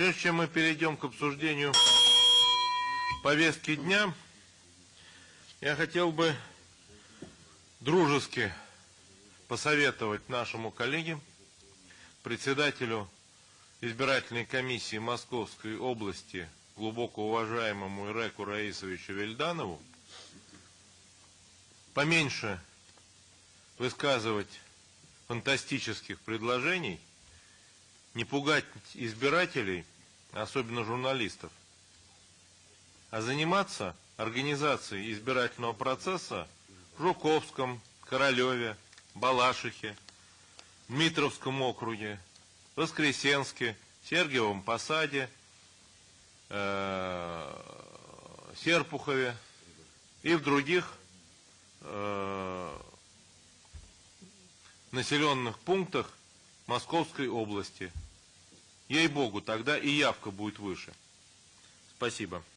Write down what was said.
Прежде чем мы перейдем к обсуждению повестки дня, я хотел бы дружески посоветовать нашему коллеге, председателю избирательной комиссии Московской области, глубоко уважаемому Иреку Раисовичу Вельданову, поменьше высказывать фантастических предложений, не пугать избирателей, особенно журналистов, а заниматься организацией избирательного процесса в Жуковском, Королеве, Балашихе, Дмитровском округе, Воскресенске, Сергиевом Посаде, э, Серпухове и в других э, населенных пунктах Московской области. Ей-богу, тогда и явка будет выше. Спасибо.